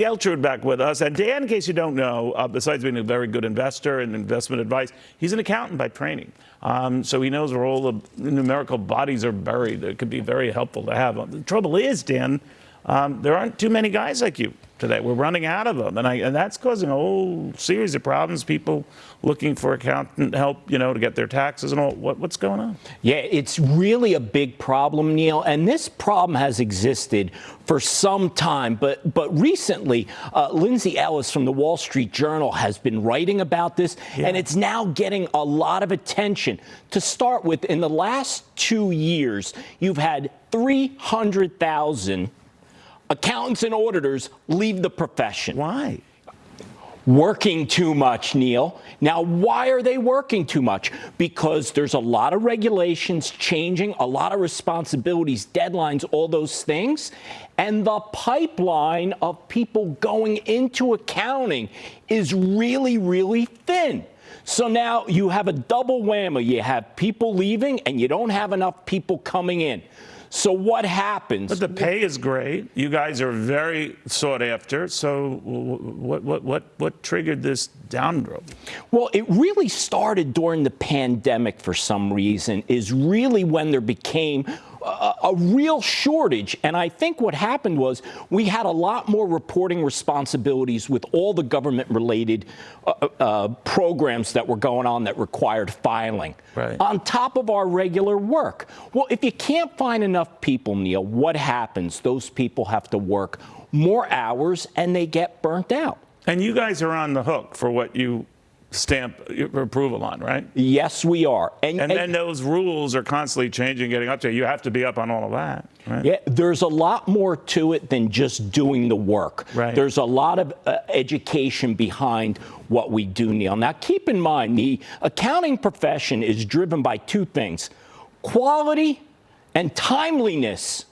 Geltrude back with us. And Dan, in case you don't know, uh, besides being a very good investor and investment advice, he's an accountant by training. Um, so he knows where all the numerical bodies are buried. It could be very helpful to have. The trouble is, Dan, um, there aren't too many guys like you today. We're running out of them, and, I, and, that's causing a whole series of problems. People looking for accountant help, you know, to get their taxes and all. What, what's going on? Yeah, it's really a big problem, Neil, and this problem has existed for some time. But but recently, uh, Lindsay Ellis from the Wall Street Journal has been writing about this, yeah. and it's now getting a lot of attention. To start with, in the last two years, you've had 300,000 accountants and auditors leave the profession. Why? Working too much, Neil. Now, why are they working too much? Because there's a lot of regulations changing, a lot of responsibilities, deadlines, all those things. And the pipeline of people going into accounting is really, really thin. So now you have a double whammy. You have people leaving and you don't have enough people coming in. So what happens? But the pay is great. You guys are very sought after. So what what what what triggered this downgrowth? Well, it really started during the pandemic for some reason. Is really when there became a, a, real shortage. And I think what happened was we had a lot more reporting responsibilities with all the government related uh, uh, uh, programs that were going on that required filing right. on top of our regular work. Well, if you can't find enough people, Neil, what happens? Those people have to work more hours and they get burnt out. And you guys are on the hook for what you stamp approval on, right? Yes, we are. And, and, and then those rules are constantly changing, getting up to you. have to be up on all of that. Right? Yeah, there's a lot more to it than just doing the work. Right. There's a lot of uh, education behind what we do, Neil. Now, keep in mind, the accounting profession is driven by two things quality and timeliness.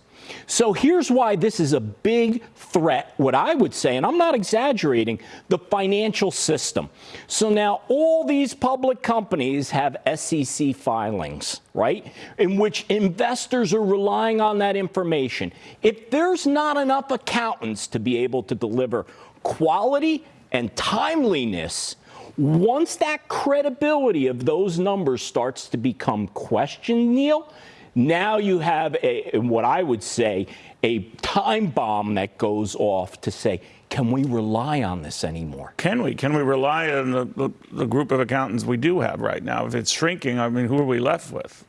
So here's why this is a big threat, what I would say, and I'm not exaggerating, the financial system. So now all these public companies have SEC filings, right, in which investors are relying on that information. If there's not enough accountants to be able to deliver quality and timeliness, once that credibility of those numbers starts to become questioned, Neil, now you have a, what I would say, a time bomb that goes off to say, can we rely on this anymore? Can we? Can we rely on the, the, the group of accountants we do have right now? If it's shrinking, I mean, who are we left with?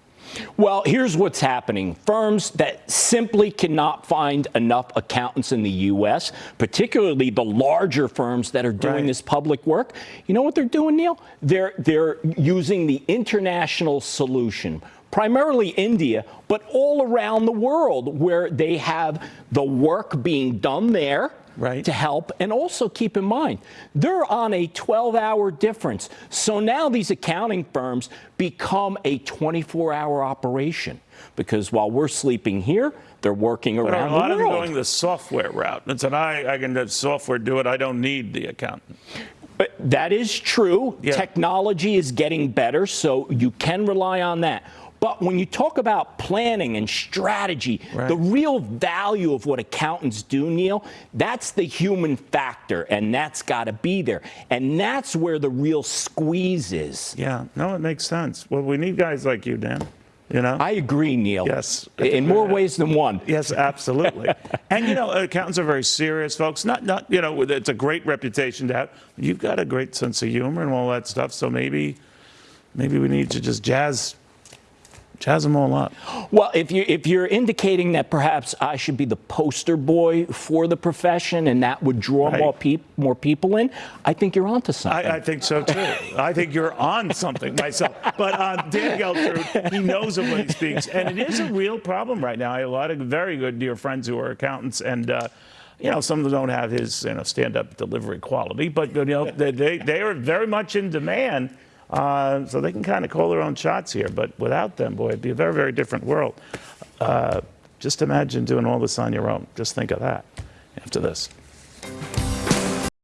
Well, here's what's happening. Firms that simply cannot find enough accountants in the U.S., particularly the larger firms that are doing right. this public work, you know what they're doing, Neil? They're, they're using the international solution primarily India, but all around the world where they have the work being done there right. to help. And also keep in mind, they're on a 12 hour difference. So now these accounting firms become a 24 hour operation because while we're sleeping here, they're working around the world. A lot of them going the software route and an I, I can let software do it. I don't need the accountant. But that is true. Yeah. Technology is getting better, so you can rely on that. But when you talk about planning and strategy, right. the real value of what accountants do, Neil, that's the human factor, and that's got to be there. And that's where the real squeeze is. Yeah, no, it makes sense. Well, we need guys like you, Dan. You know? I agree, Neil. Yes. In more ways than one. Yes, absolutely. and, you know, accountants are very serious folks. Not, not, you know, it's a great reputation to have. You've got a great sense of humor and all that stuff, so maybe, maybe we need to just jazz Jazz them all up. Well, if you if you're indicating that perhaps I should be the poster boy for the profession and that would draw right. more people more people in, I think you're onto something. I, I think so too. I think you're on something myself. But uh, Dan Geltrude, he knows of what he speaks, and it is a real problem right now. I have a lot of very good dear friends who are accountants, and. Uh, you know, some of them don't have his, you know, stand-up delivery quality, but you know, they, they are very much in demand. Uh, so they can kind of call their own shots here. But without them, boy, it'd be a very, very different world. Uh, just imagine doing all this on your own. Just think of that after this.